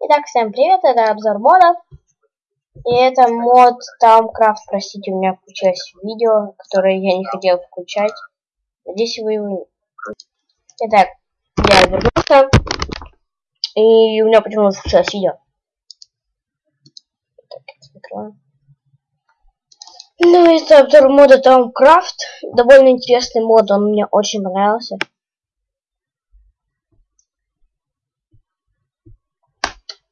Итак, всем привет, это обзор модов. И это мод Тамкрафт, простите, у меня включилось видео, которое я не хотел включать. Надеюсь, вы его... Итак, я вернулся. И у меня почему-то включилось видео. Так, закрываем. Ну, это обзор мода Тамкрафт. Довольно интересный мод, он мне очень понравился.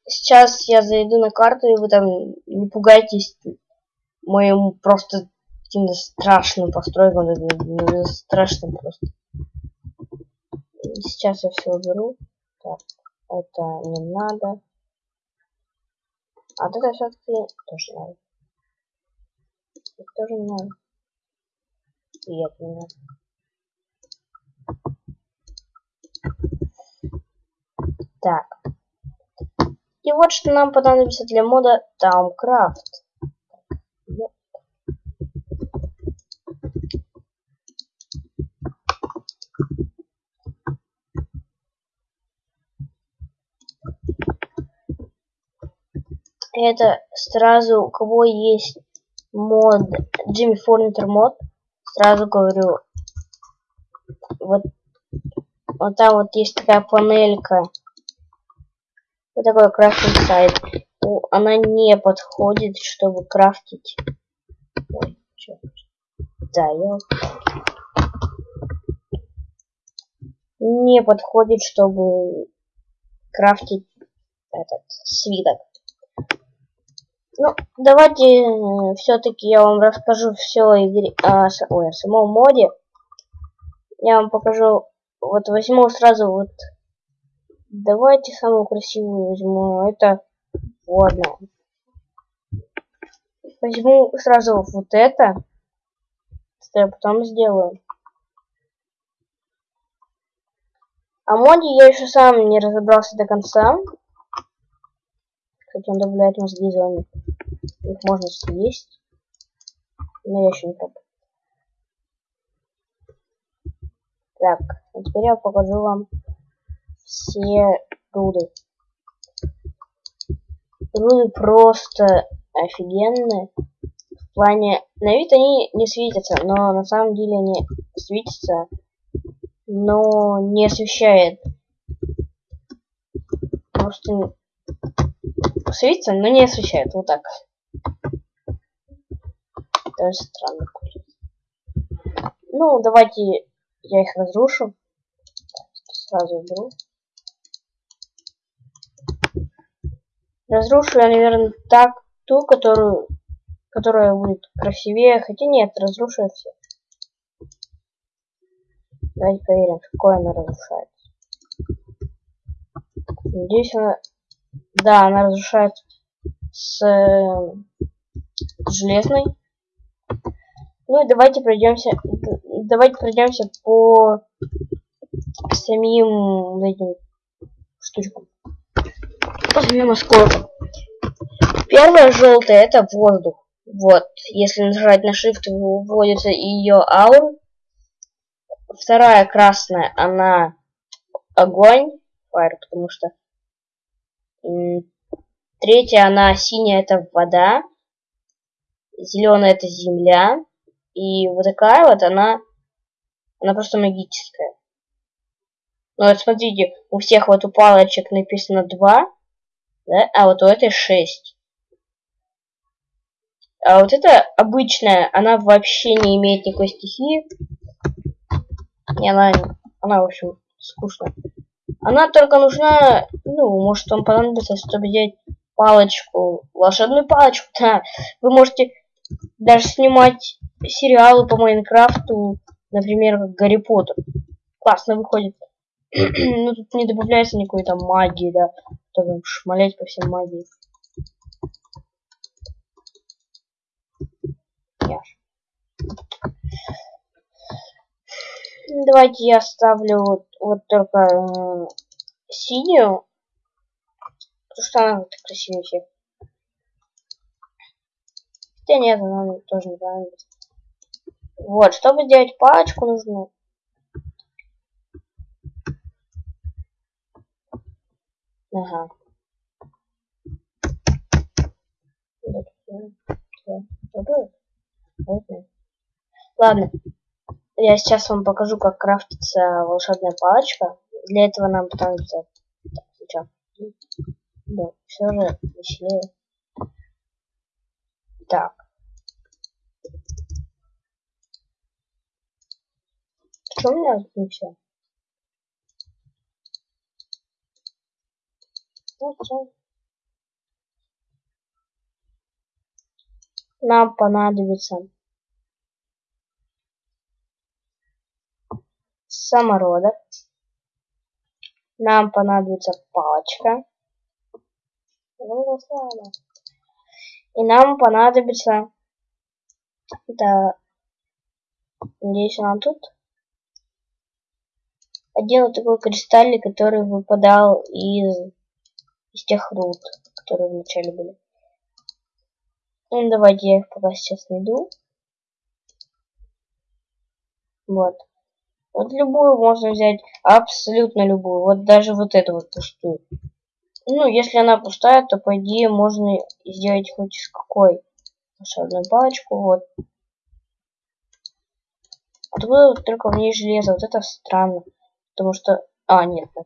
Сейчас я зайду на карту, и вы там не пугайтесь моим просто каким-то страшным постройкам, страшным просто. Сейчас я все уберу. Так, это не надо. А вот это все-таки тоже надо. Это тоже не надо. И это не надо. Так. И вот что нам понадобится для мода Towncraft. Это сразу, у кого есть мод, Jimmy Furniture мод, сразу говорю, вот, вот там вот есть такая панелька, вот такой крафтинг сайт. Она не подходит, чтобы крафтить. Ой, да, я не подходит, чтобы крафтить этот свиток. Ну, давайте э, все-таки я вам расскажу все игре, о, ой, о самом моде. Я вам покажу, вот возьму сразу вот Давайте самую красивую возьму. Это ладно. Возьму сразу вот это. Что я потом сделаю. А моде я еще сам не разобрался до конца. Кстати, он добавляет мозги зоны. Их можно съесть. Но я еще не пробую. Так, а теперь я покажу вам все руды. Руды просто офигенные. В плане, на вид они не светятся, но на самом деле они светятся, но не освещает. Просто светится, но не освещает. Вот так. Даже странно. Ну, давайте я их разрушу. Сразу уберу. Разрушу я, наверное, так ту, которую, которая будет красивее. Хотя нет, разрушу я все. Давайте проверим, какое она разрушается. Надеюсь, она... Да, она разрушается с, с железной. Ну и давайте пройдемся. Давайте пройдемся по самим этим штучкам возьмем осколком. Первая желтая это воздух. Вот, если нажать на Shift, выводится ее аура. Вторая красная, она огонь, fire, потому что третья, она синяя, это вода. Зеленая это земля. И вот такая вот она, она просто магическая. Ну вот смотрите, у всех вот у палочек написано 2, да? А вот у этой 6. А вот эта обычная, она вообще не имеет никакой стихии. И она, она, в общем, скучная. Она только нужна, ну, может вам понадобится, чтобы взять палочку, волшебную палочку, да. Вы можете даже снимать сериалы по Майнкрафту, например, как Гарри Поттер. Классно выходит. ну, тут не добавляется никакой там магии, да. То там шмалять по всем магии. Яш. Давайте я ставлю вот, вот только э, синюю. Потому что она вот красивее всех. Хотя нет, она тоже не понравится. Вот, чтобы сделать палочку, нужно Ага. Ладно. Я сейчас вам покажу, как крафтится волшебная палочка. Для этого нам понадобится... Так, сейчас. Да, все же веселее. Так. Что у меня отключено? Нам понадобится самородок. Нам понадобится палочка. И нам понадобится... Да... Надеюсь, она тут. Вот такой кристаллик, который выпадал из, из тех руд, которые вначале были. Ну, давайте я их пока сейчас найду. Вот. Вот любую можно взять, абсолютно любую. Вот даже вот эту вот пустую. Ну, если она пустая, то по идее можно сделать хоть из какой. Волшебную палочку, вот. Откуда только в ней железо? Вот это странно. Потому что... А, нет, так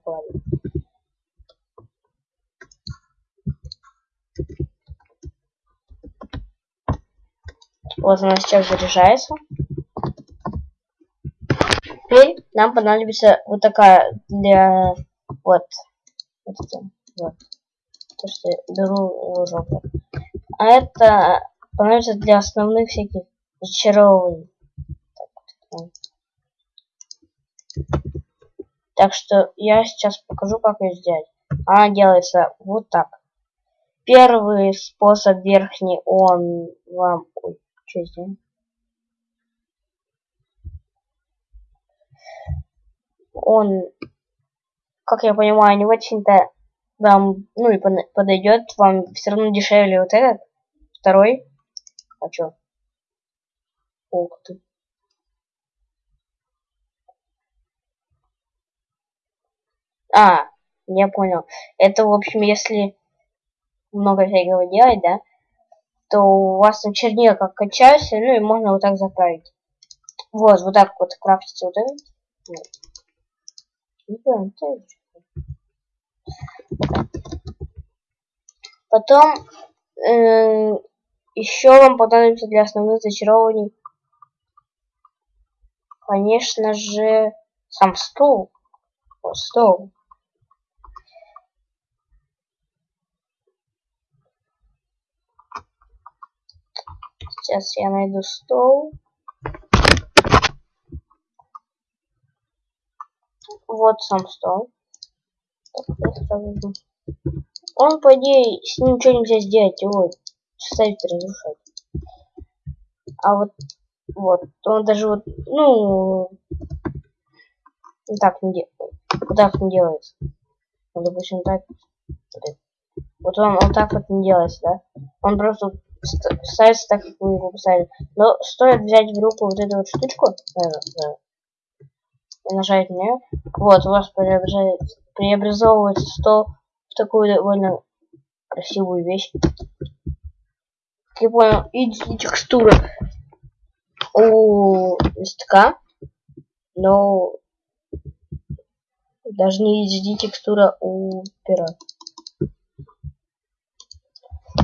Вот она сейчас заряжается. Теперь нам понадобится вот такая для... Вот. Вот это. Вот. То, что я беру жопу. А это понадобится для основных всяких зачарований. Так что я сейчас покажу, как ее сделать. Она делается вот так. Первый способ верхний, он вам... Ой, что здесь? Он, как я понимаю, не очень-то вам, ну и подойдет, вам все равно дешевле вот этот, второй. А чё? Ух ты. А, я понял. Это, в общем, если много всякого делать, да, то у вас там чернила как качаются, ну и можно вот так заправить. Вот, вот так вот крафтится вот. Не понял, Потом э, еще вам понадобится для основных зачарований, конечно же, сам стол. Вот стол. Сейчас я найду стол. Вот сам стол. Он, по идее, с ним ничего нельзя сделать, его ставить разрушать. А вот, вот, он даже вот, ну, так не. Вот так не делается. Ну, допустим, так. Вот он, он так вот не делается, да? Он просто ставится так, как вы его поставили. Но стоит взять в руку вот эту вот штучку, наверное, и нажать на нее. Вот, у вас преобразовывается стол в такую довольно красивую вещь. Как я понял, и текстура у листка, но даже не HD текстура у пера.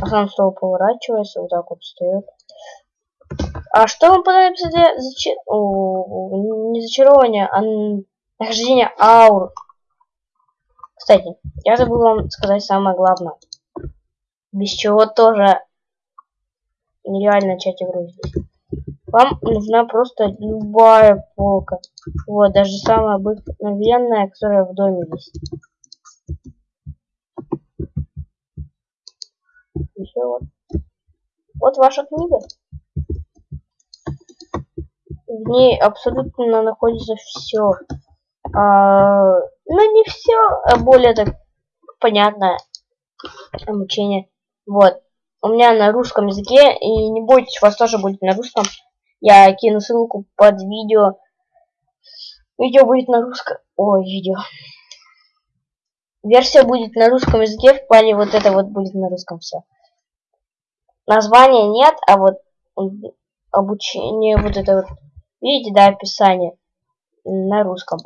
Сам стол поворачивается, вот так вот встает. А что вам понадобится для зачи... Не зачарования, а нахождения аур? Кстати, я забыл вам сказать самое главное. Без чего тоже нереально начать игру здесь. Вам нужна просто любая полка. Вот, даже самая обыкновенная, которая в доме есть. Еще вот. Вот ваша книга. В ней абсолютно находится все. А, ну, не все, а более так понятное обучение. Вот. У меня на русском языке, и не бойтесь, у вас тоже будет на русском. Я кину ссылку под видео. Видео будет на русском. Ой, видео. Версия будет на русском языке, в плане вот это вот будет на русском все. Названия нет, а вот обучение, вот это вот, видите, да, описание на русском.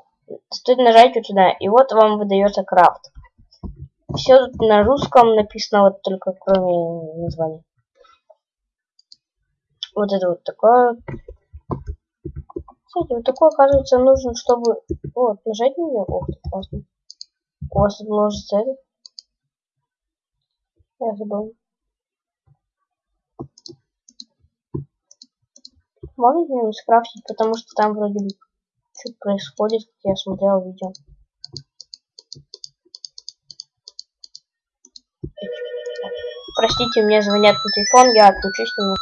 Стоит нажать вот сюда, и вот вам выдается крафт. Все тут на русском написано, вот только кроме названия. Вот это вот такое. Кстати, вот такое, оказывается, нужно, чтобы... Вот, нажать на нее. Ох, классно. У вас тут множество это. Я забыл. Могу где-нибудь скрафтить, потому что там вроде бы что-то происходит, как я смотрел видео. Простите, мне звонят по телефон, я отключусь немного.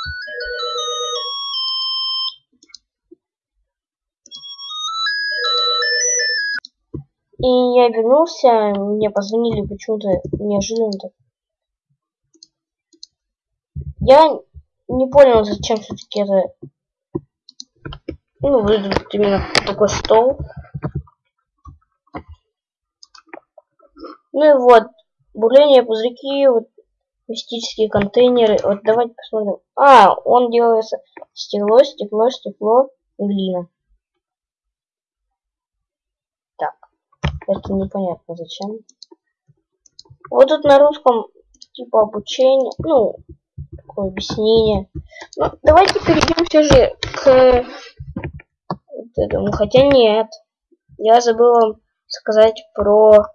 И я вернулся, мне позвонили почему-то неожиданно. Я не понял, зачем все-таки это... Ну, выглядит именно такой стол. Ну и вот, бурление, пузырьки, вот мистические контейнеры. Вот давайте посмотрим. А, он делается стекло, стекло, стекло, глина. Это непонятно зачем. Вот тут на русском типа обучение, ну, такое объяснение. Ну, давайте перейдем все же к вот этому. Хотя нет. Я забыл вам сказать про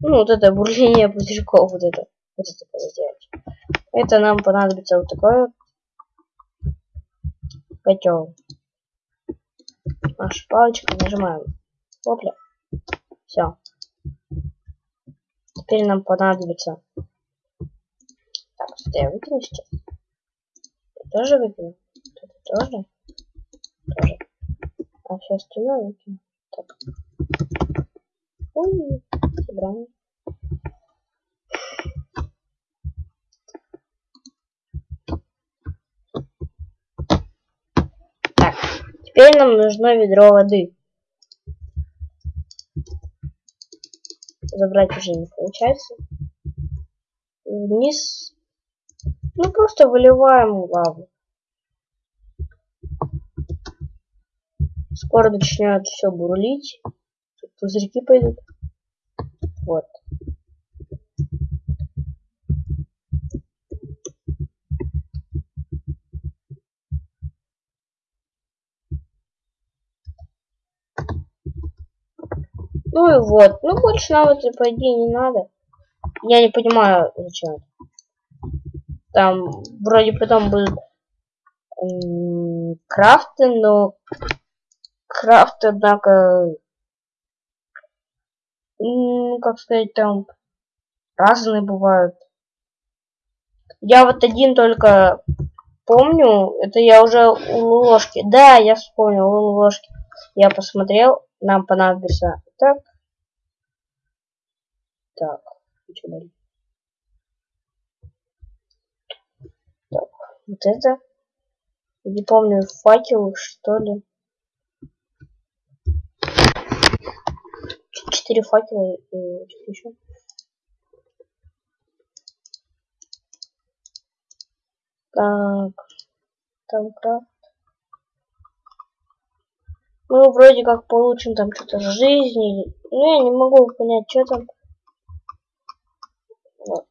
ну, вот это бурление пузырьков, вот это. Вот это сделать. Это нам понадобится вот такой котел. Наша палочка нажимаем. Опля. Все. Теперь нам понадобится... Так, что я выкину сейчас? Я тоже выкину? Тоже? Тоже. А все остальное выкину. Так. Ой, собрание. Так, теперь нам нужно ведро воды. забрать уже не получается. Вниз. Ну, просто выливаем лаву. Скоро начнет все бурлить. Тут пузырьки пойдут. Вот. Ну и вот. Ну больше нам это по идее не надо. Я не понимаю, зачем. Там вроде потом будут крафты, но крафты, однако, как сказать, там разные бывают. Я вот один только помню, это я уже у ложки. Да, я вспомнил, у ложки. Я посмотрел, нам понадобится так. Так, Так, вот это. Не помню, факел, что ли. Четыре факела и что еще. Так, там крафт. Мы вроде как получим там что-то жизни. Ну, я не могу понять, что там. Вот.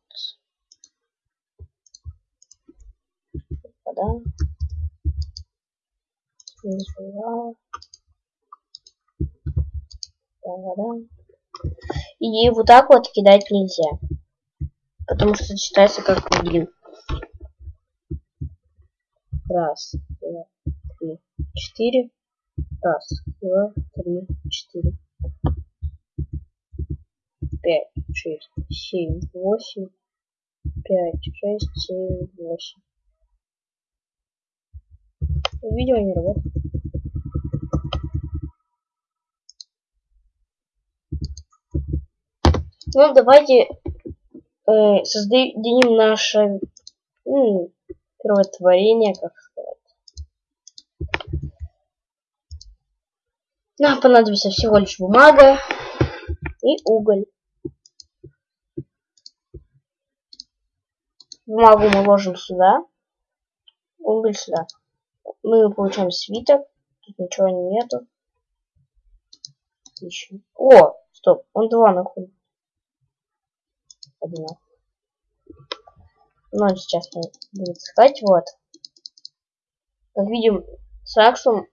Вода. Вода. Вода. И вот так вот кидать нельзя. Потому что считается как один. Раз, два, три, четыре. Раз, два, три, четыре. Пять, шесть, семь, восемь. Пять, шесть, семь, восемь. Видео не работает. Ну, давайте э, создадим наше ну, первотворение, как Нам понадобится всего лишь бумага и уголь. Бумагу мы ложим сюда. Уголь сюда. Мы получаем свиток. Тут ничего нету. Еще. О, стоп, он два находит. Один. Но он сейчас будет искать, вот. Как видим, саксум.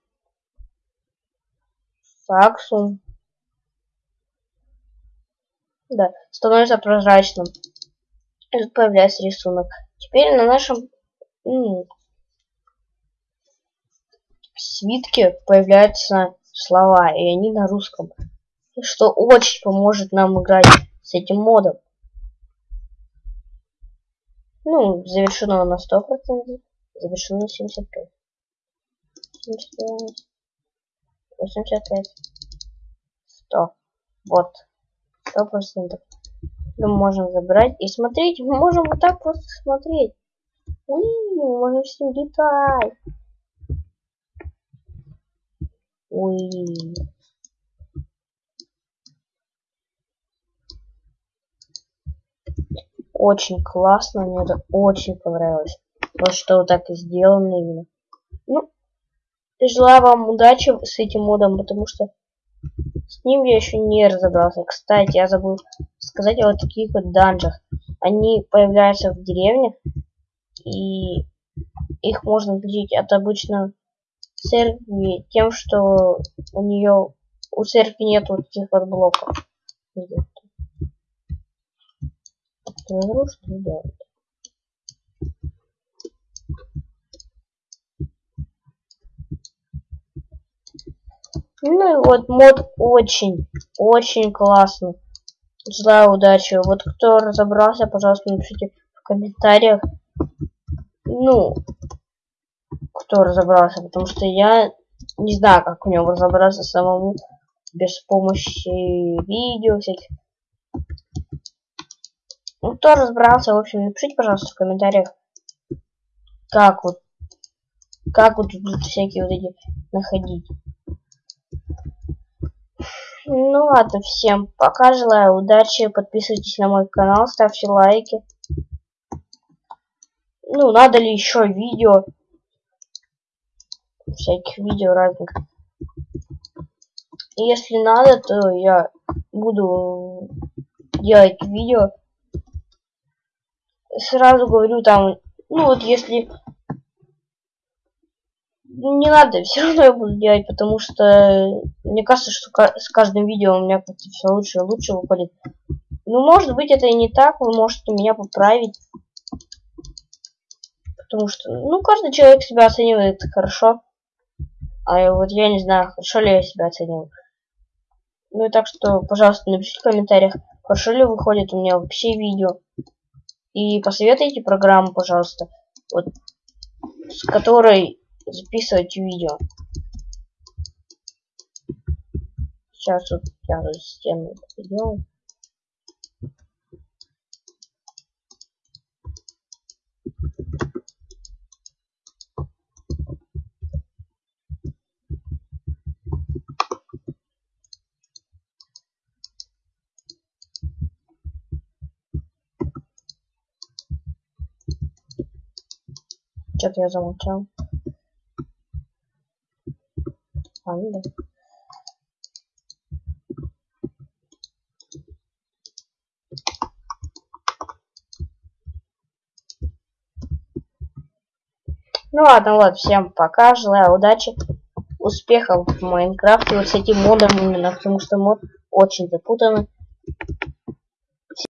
Саксум. Да, становится прозрачным. И тут появляется рисунок. Теперь на нашем м свитке появляются слова, и они на русском. Что очень поможет нам играть с этим модом. Ну, завершено на 100%, завершено на 75. 75, 85, 100. Вот сто процентов. Мы можем забрать и смотреть. Мы можем вот так просто смотреть. Уи, мы можем с ним летать. Уи. Очень классно, мне это очень понравилось. Вот что вот так и сделано именно. Ну, желаю вам удачи с этим модом, потому что с ним я еще не разобрался. Кстати, я забыл сказать о вот таких вот данжах. Они появляются в деревнях, и их можно отличить от обычного церкви тем, что у нее у церкви нет вот таких вот блоков. Что делать? Ну и вот мод очень, очень классный. Желаю удачи. Вот кто разобрался, пожалуйста, напишите в комментариях. Ну, кто разобрался, потому что я не знаю, как в нем разобраться самому без помощи видео всяких. Ну, кто разобрался, в общем, напишите, пожалуйста, в комментариях, как вот, как вот тут всякие вот эти находить. Ну ладно, всем пока, желаю удачи, подписывайтесь на мой канал, ставьте лайки. Ну, надо ли еще видео, всяких видео разных. Если надо, то я буду делать видео. Сразу говорю там, ну вот если не надо, все равно я буду делать, потому что мне кажется, что с каждым видео у меня как-то все лучше и лучше выходит. Ну, может быть, это и не так, вы можете меня поправить. Потому что, ну, каждый человек себя оценивает хорошо. А вот я не знаю, хорошо ли я себя оцениваю. Ну и так что, пожалуйста, напишите в комментариях, хорошо ли выходит у меня вообще видео. И посоветуйте программу, пожалуйста, вот, с которой записывать видео. Сейчас вот я тут стену сделаю. Что-то я замолчал. Ладно. Ну ладно, вот, всем пока, желаю удачи, успехов в Майнкрафте, вот с этим модом именно, потому что мод очень запутанный.